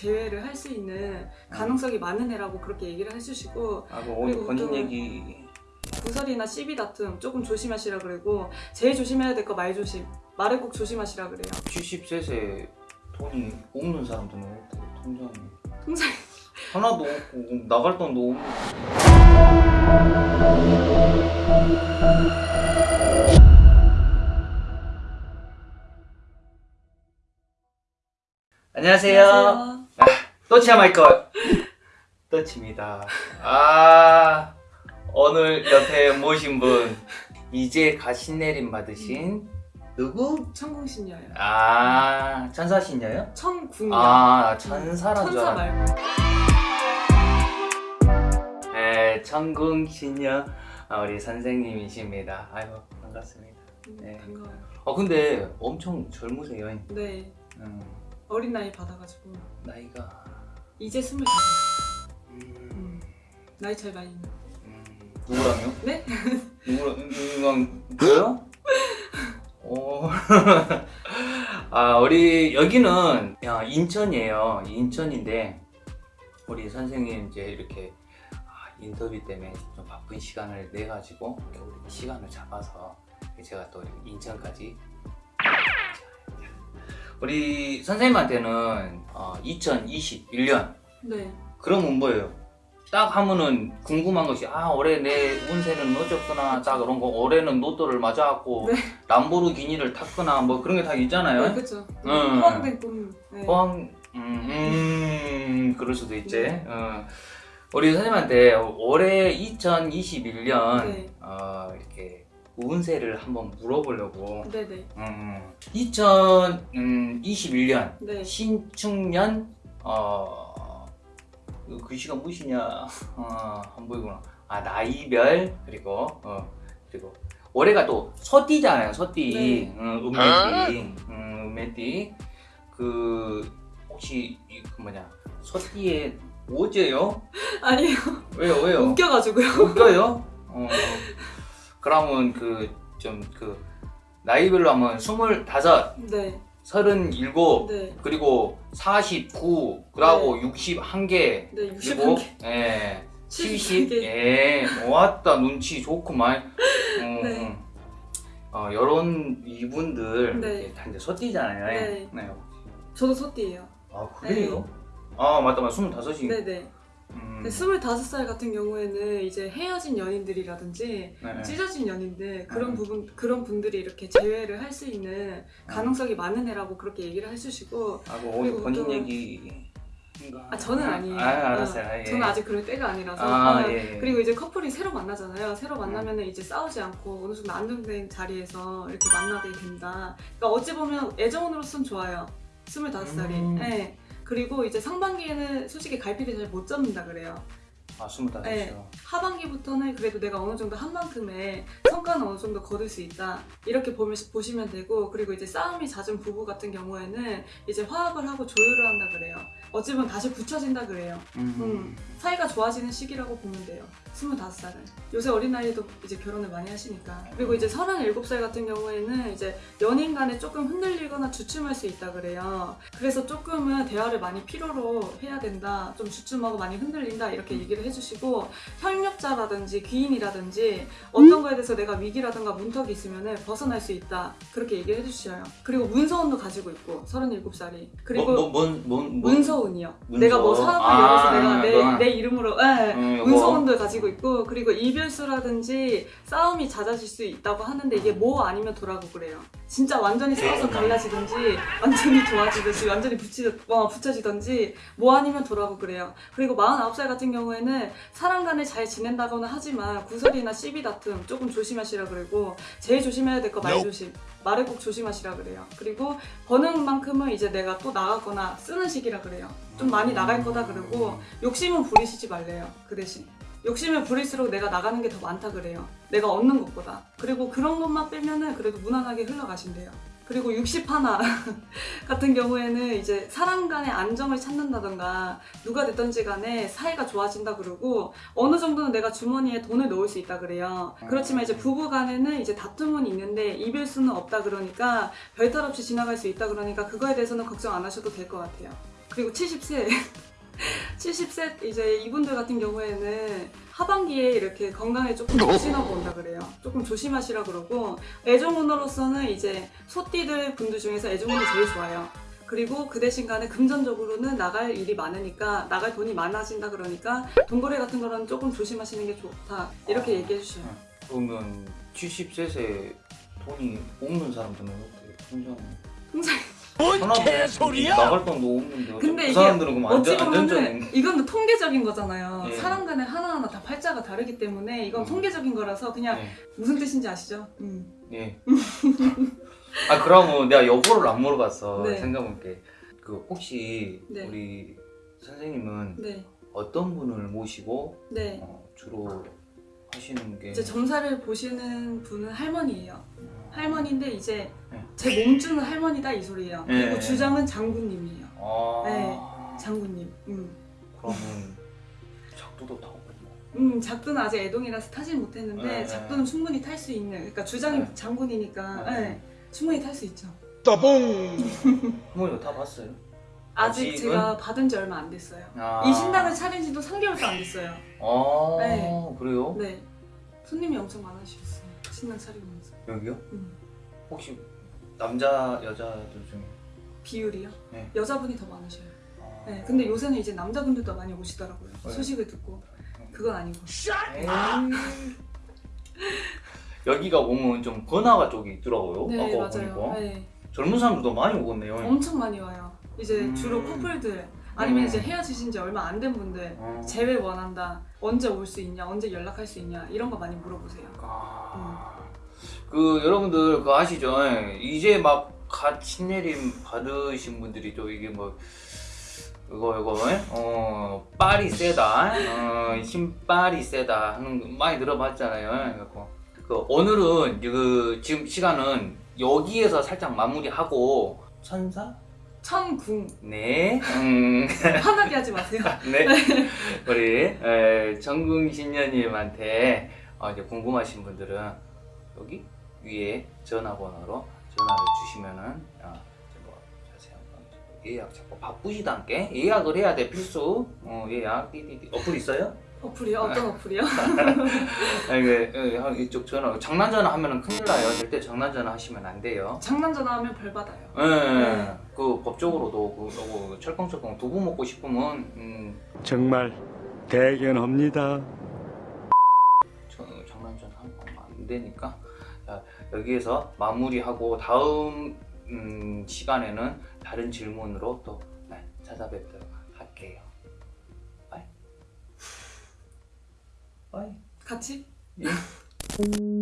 제외를 할 수 있는 가능성이 많은 애라고 그렇게 얘기를 해주시고 아, 그 오늘 본인 또- 얘기. 구설이나 시비 다툼 조금 조심하시라 그러고 제일 조심해야 될 거 말 조심 말을 꼭 조심하시라 그래요. 70셋에 돈이 없는 사람들은 어떻게 통장에. 통장 하나도 없고 나갈 돈도 없고 안녕하세요. 또치야 마이클 또치입니다. 아 오늘 옆에 모신 분 이제 가신내림 받으신 누구? 천궁신녀예요 아 천사신녀요? 천궁녀 아 천사란 줄 천사 말고 네, 천궁신녀 아, 우리 선생님이십니다. 아이고 반갑습니다. 네. 반가워요 어 근데 엄청 젊으세요. 네 음, 어린 나이 받아가지고 나이가 이제 스물다섯 음, 음, 나이 차이 많이 나 음, 누구랑요? 네? 누구랑 누구랑 저요? 어. 아 우리 여기는 야, 인천이에요. 인천인데 우리 선생님 이제 이렇게 아, 인터뷰 때문에 좀 바쁜 시간을 내 가지고 우리 시간을 잡아서 제가 또 인천까지 우리 선생님한테는 어, 2021년 네 그러면 뭐예요? 딱 하면은 궁금한 것이 아 올해 내 운세는 어졌구나 딱 그런 거 올해는 로또를 맞아갖고 네. 람보르기니를 탔거나 뭐 그런 게 다 있잖아요 네, 그쵸 응. 포함된 꿈 네. 포함 음, 음 그럴 수도 있지 어. 우리 선생님한테 올해 2021년 네. 어, 이렇게 운세를 한번 물어보려고. 네네. 음, 2021년 네. 신축년 어 그 글씨가 무엇이냐. 어, 안 보이구나. 아 나이별 그리고 어 그리고 올해가 또 소띠잖아요 소띠. 네. 음, 음메띠. 음, 음메띠. 그 혹시 이, 그 뭐냐. 소띠에 오제요? 아니에요. 왜요 왜요? 웃겨가지고요. 웃겨요? 어 그러면 그좀그 나이별로 하면 스물다섯 네 서른일곱 네. 그리고 49, 그리고 61개, 네, 그리고 61개. 예, 70, 70 개. 예, 왔다 눈치 좋구만. 어, 네. 어, 요런 이분들 네. 다 이제 소띠잖아요. 네. 네. 저도 소띠예요 아 그래요? 아 맞다 맞다 스물다섯이. 네네 음, 네, 25살 같은 경우에는 이제 헤어진 연인들이라든지 네, 네. 찢어진 연인들 그런 네. 부분 그런 분들이 이렇게 제외를 할 수 있는 가능성이 많은 애라고 그렇게 얘기를 해주시고 아, 그 오늘 그리고 본인 또- 얘기. 아 저는 아니에요. 아, 알았어요. 어, 아, 예. 저는 아직 그럴 때가 아니라서 아, 어, 예, 예. 그리고 이제 커플이 새로 만나잖아요. 새로 만나면은 이제 싸우지 않고 어느 정도 안정된 자리에서 이렇게 만나게 된다. 그러니까 어찌 보면 애정으로선 좋아요. 25살이. 음. 네. 그리고 이제 상반기에는 솔직히 갈피를 잘 못 잡는다 그래요. 아 스물다섯이요. 네. 하반기부터는 그래도 내가 어느 정도 한 만큼의 성과는 어느 정도 거둘 수 있다 이렇게 보면, 보시면 되고 그리고 이제 싸움이 잦은 부부 같은 경우에는 이제 화합을 하고 조율을 한다 그래요 어찌 보면 다시 붙여진다 그래요. 음. 음, 사이가 좋아지는 시기라고 보면 돼요. 25살은. 요새 어린아이도 이제 결혼을 많이 하시니까. 그리고 이제 37살 같은 경우에는 이제 연인 간에 조금 흔들리거나 주춤할 수 있다 그래요. 그래서 조금은 대화를 많이 필요로 해야 된다. 좀 주춤하고 많이 흔들린다 이렇게 얘기를 해주시고 협력자라든지 귀인이라든지 어떤 거에 대해서 내가 위기라든가 문턱이 있으면 벗어날 수 있다. 그렇게 얘기를 해주셔요. 그리고 문서운도 가지고 있고 37살이. 그리고 뭐, 뭐, 뭔, 뭔, 뭔, 문서운이요. 문서. 내가 뭐 사업을 아, 열어서 내가 내. 내 이름으로 예, 음, 요거. 문서운도 가지고 있고 그리고 이별수라든지 싸움이 잦아질 수 있다고 하는데 이게 뭐 아니면 도라고 그래요. 진짜 완전히 싸워서 갈라지든지 완전히 좋아지든지 완전히 붙이, 어, 붙여지든지 뭐 아니면 도라고 그래요. 그리고 49살 같은 경우에는 사람 간에 잘 지낸다거나 하지만 구설이나 시비 다툼 조금 조심하시라 그러고 제일 조심해야 될 거 말 조심. 말을 꼭 조심하시라 그래요. 그리고 버는 만큼은 이제 내가 또 나가거나 쓰는 시기라 그래요. 좀 많이 나갈 거다 그러고 욕심은 부리시지 말래요. 그 대신. 욕심을 부릴수록 내가 나가는 게 더 많다 그래요. 내가 얻는 것보다. 그리고 그런 것만 빼면은 그래도 무난하게 흘러가신대요. 그리고 60 하나 같은 경우에는 이제 사람 간의 안정을 찾는다던가 누가 됐던지 간에 사이가 좋아진다 그러고 어느 정도는 내가 주머니에 돈을 넣을 수 있다 그래요. 그렇지만 이제 부부 간에는 이제 다툼은 있는데 이별 수는 없다 그러니까 별탈 없이 지나갈 수 있다 그러니까 그거에 대해서는 걱정 안 하셔도 될 것 같아요. 그리고 70세 70세 이제 이분들 같은 경우에는 하반기에 이렇게 건강에 조금 조심하고 온다 그래요. 조금 조심하시라 그러고 애정운으로서는 이제 소띠들 분들 중에서 애정운이 제일 좋아요. 그리고 그 대신 간에 금전적으로는 나갈 일이 많으니까 나갈 돈이 많아진다 그러니까 돈거래 같은 거는 조금 조심하시는 게 좋다 이렇게 얘기해 주셔요. 그러면 70세에 돈이 없는 사람들은 어떻게 통장 통장 뭔 개소리야? 나갈 돈도 없는데 근데 그 이게 사람들은 그럼 어찌 안전 보면은 이건 통계적인 거잖아요. 예. 사람 간에 하나하나 다 팔자가 다르기 때문에 이건 음. 통계적인 거라서 그냥 예. 무슨 뜻인지 아시죠? 음. 예. 아 그러면 내가 여보를 안 물어봤어 네. 생각해볼게. 그 혹시 네. 우리 선생님은 네, 어떤 분을 모시고 네. 어, 주로 하시는 게 이제 점사를 보시는 분은 할머니예요. 할머니인데 이제 네. 제 몸주는 할머니다 이 소리예요. 네. 그리고 주장은 장군님이에요. 아 네. 장군님. 음. 그러면 작두도 타고 음, 작두는 아직 애동이라서 타진 못했는데 네. 작두는 충분히 탈 수 있는. 그러니까 주장이 네. 장군이니까 네. 네, 충분히 탈 수 있죠. 할머니가 다 봤어요? 아직 아직은? 제가 받은 지 얼마 안 됐어요. 아. 이 신당을 차린 지도 3개월도 안 됐어요. 아 네. 그래요? 네. 손님이 엄청 많으셨어요. 신당 차리면서. 여기요? 음. 혹시 남자 여자들 중에 비율이요? 네. 여자분이 더 많으셔요. 아. 네. 근데 요새는 이제 남자분들도 많이 오시더라고요. 네. 소식을 듣고. 그건 아니고. 여기가 오면 좀 번화가 쪽이 있더라고요. 네, 아까 맞아요. 보니까 네. 젊은 사람들도 많이 오겠네요. 엄청 많이 와요. 이제 음. 주로 커플들 아니면 음. 이제 헤어지신 지 얼마 안 된 분들 어. 재회 원한다. 언제 올 수 있냐? 언제 연락할 수 있냐? 이런 거 많이 물어보세요. 아. 그 여러분들 그거 아시죠? 이제 막 갓 신내림 받으신 분들이 또 이게 뭐 이거 이거 어 빨이 세다 어 힘빨이 세다 하는 거 많이 들어봤잖아요. 그래갖고 그 오늘은 그 지금 시간은 여기에서 살짝 마무리하고 천사 천궁 네 음. 화나게 하지 마세요. 네, 우리 에, 정궁 신녀님한테 어, 이제 궁금하신 분들은 여기 위에 전화번호로 전화를 주시면은 어, 예약 자꾸 바쁘지도 않게 예약을 해야 돼 필수 어, 예약 띠띠띠 어플 있어요? 어플이요? 어떤 어플이요? 아니, 그, 어, 형, 이쪽 전화 장난 전화 하면은 큰일 나요 절대 장난 전화 하시면 안 돼요. 장난 전화 하면 벌 받아요. 예, 네. 그 법적으로도 그, 그 철컹철컹 두부 먹고 싶으면 음, 정말 대견합니다. 저, 장난전 하면 안 되니까 자, 여기에서 마무리하고 다음 음, 시간에는 다른 질문으로 또 네, 찾아뵙도록 할게요. 빠이. 빠이. 같이? 예.